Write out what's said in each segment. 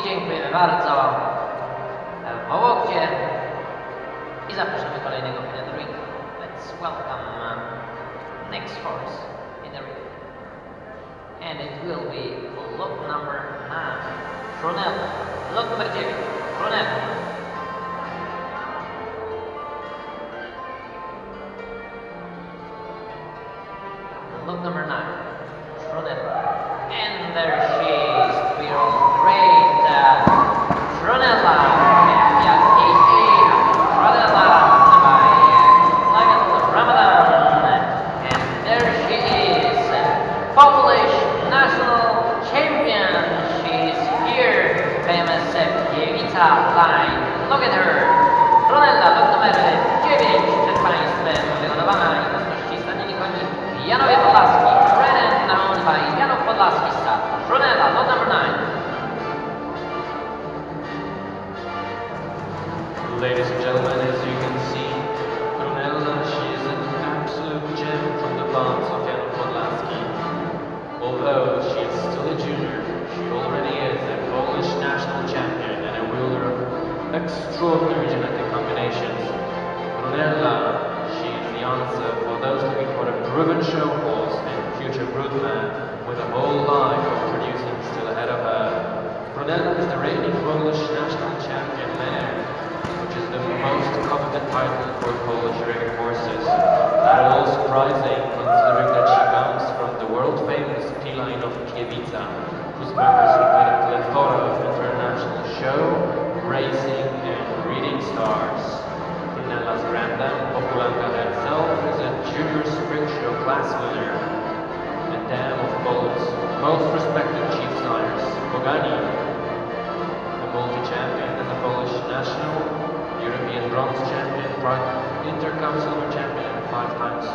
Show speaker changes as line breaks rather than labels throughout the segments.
I dziękujemy bardzo. Wołokcie. I zapraszamy kolejnego in the ring. Let's welcome uh, next horse in the ring. And it will be lot number 9. Fronella. Lot numer 9. Fronella.
Extraordinary genetic combinations. Brunella, she is the answer for those looking for a proven show horse and future broodman with a whole life of producing still ahead of her. Brunella is the reigning Polish class winner. A dam of Poland's most respected chief sires, Pogani, a multi-champion and a Polish national, European bronze champion, Intercom silver champion, five times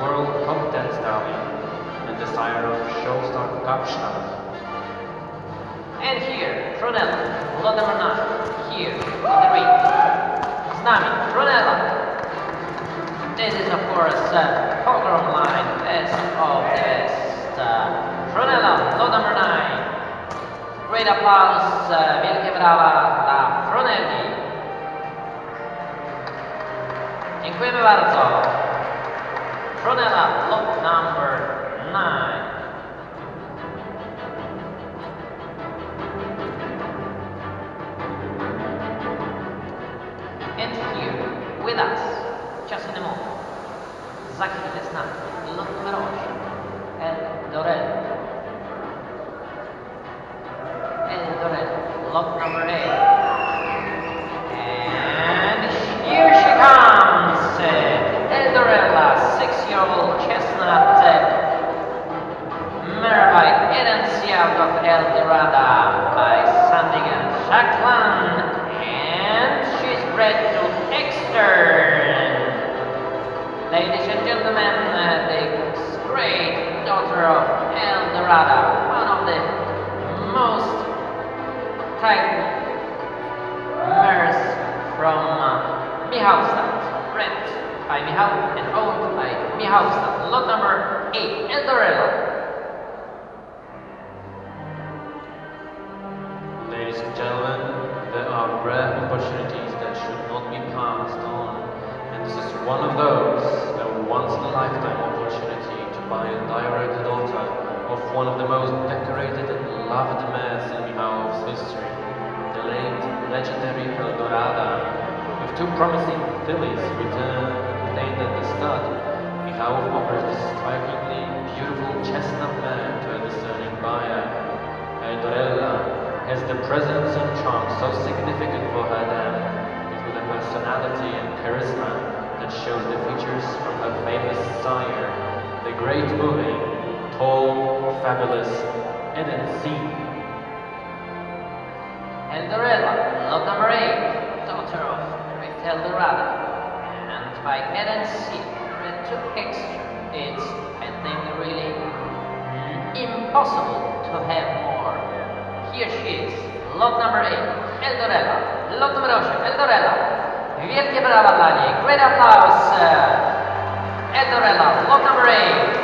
world 10 stallion, and the sire of Showstar Kapstadt.
And here, number 9, here, in the ring. Z nami, Fronella. This is, of course, uh, Pogrom line, best of the best. Uh, Fronella, lot number 9. Great applause, uh, wielkie brawa dla Fronelli. Dziękujemy bardzo. Fronella, lot number 9. And here, with us, just in a moment, za chwilę z nami, numer 8, El Dorel. El Dorel, lot number 8. And here she comes, Eldorella, six-year-old chestnut, by Edencia of El of El Dorada, one of the most type mares from uh, Mihalstad, bred by Mihal and owned by Mihalstad. Lot number 8, Eldorella.
Ladies and gentlemen, there are rare opportunities that should not be passed on, and this is one of those, a once-in-a-lifetime opportunity to buy a direct daughter of one of the most decorated and loved mares in Michałów's history, the late legendary Eldorada. With two promising fillies returned retained at the stud, Michałów offers this strikingly beautiful chestnut mare to a discerning buyer. Eldorella has the presence and charm so significant for her dam, with a personality and charisma that shows the features from her famous sire, great moving, tall, fabulous, Eden C.
Eldorella, lot number 8, daughter of Eldorada, and by Eden C. Red to extra. It's, I think, really impossible to have more. Here she is, lot number 8, Eldorella, lot number 8, Eldorella. Wielkie brawa dla niej, great applause. Eldorella, lot number 8,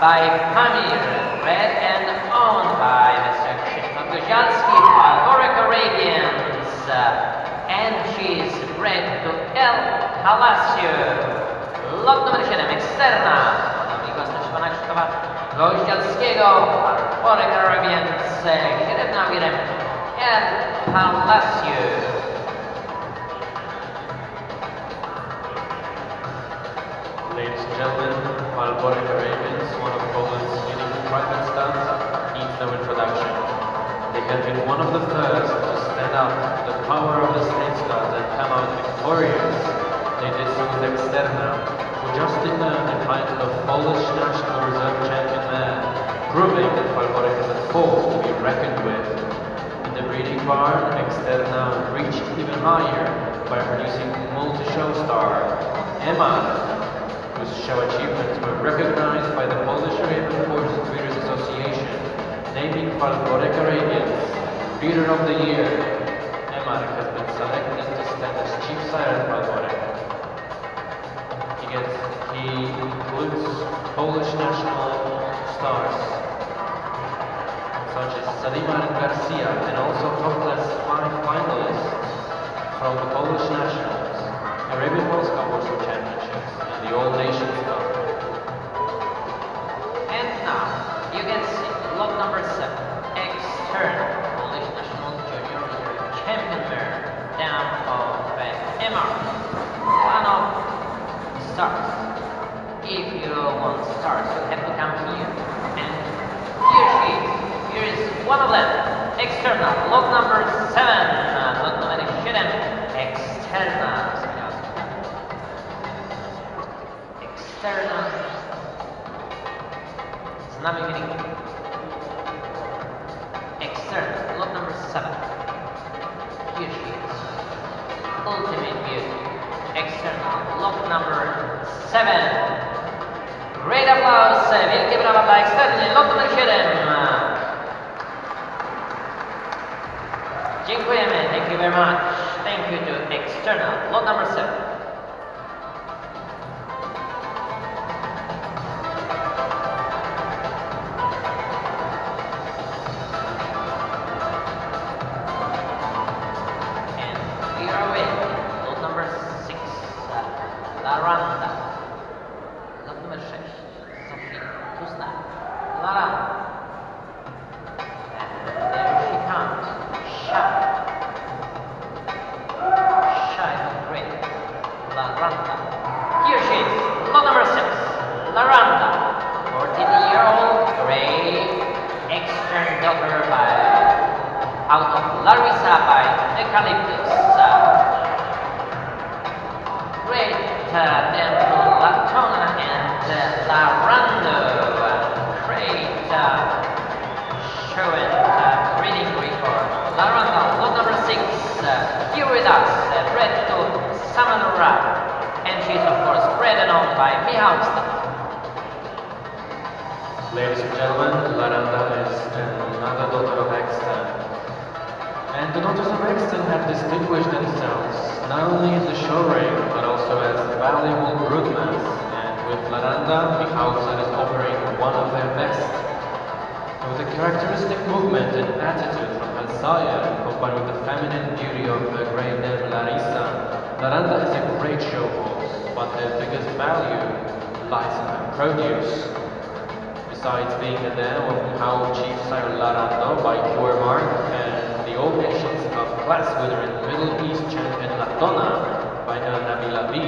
by Pamir. Bred and owned by Mr. Krzysztof Goździalski, Falborek Arabians. Uh, and she's bred to El Palacio. Lot numer 7, Externa. Podobnie pana Krzysztofa Goździalskiego, Falborek Arabians, średnia wirem El Palacio.
Ladies and gentlemen, Falborek Have been one of the first to stand up to the power of the state stud and come out victorious. They did so with Externa, who just earned the title of Polish National Reserve Champion man, proving that Falborek is a force to be reckoned with. In the breeding barn, Externa reached even higher by producing multi-show star Emar, whose show achievements were recognized by the Polish Horse Breeders Association, naming Falborek Arabians Breeder of the Year. Emar has been selected to stand as chief sire at Falborek. He gets, he includes Polish national stars such as Salimar Garcia and also countless five finalists from the Polish nationals, Arabian Horse Cup Warsaw Championships, and the All Nations Cup.
And now you can see number seven, external Polish National Junior Champion mare down of Emar. One of stars. If you want stars, you have to come here. And here she is. Here is one of them. External, lot number seven. Uh, lot number seven. External. External. Znamy wyniki. Brawa dla External, lot numer 7. Dziękujemy, thank you very much. Uh, Latona and uh, Larando. Uh, great uh, show and uh, reading record. Laranda, lot number six, uh, here with us, uh, bred to Samanura. And she's of course bred and owned by Mihalstad.
Ladies and gentlemen, Laranda is another daughter of Exton. And the daughters of Exton have distinguished themselves not only in the show ring, also as valuable broodmares. And with Laranda, Michałów is offering one of their best. With a characteristic movement and attitude from sire, combined with the feminine beauty of the great dame Larissa, Laranda is a great show horse, but their biggest value lies in her produce. Besides being the dam of Michał Chief Sire Larando by Pure Mark and the All Nations Cup class winner and Middle East champion Latona by Nabila B,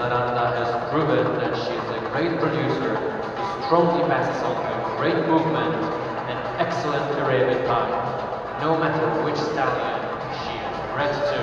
has proven that she is a great producer who strongly passes on her great movement and excellent Arabian time, no matter which stallion she is bred to.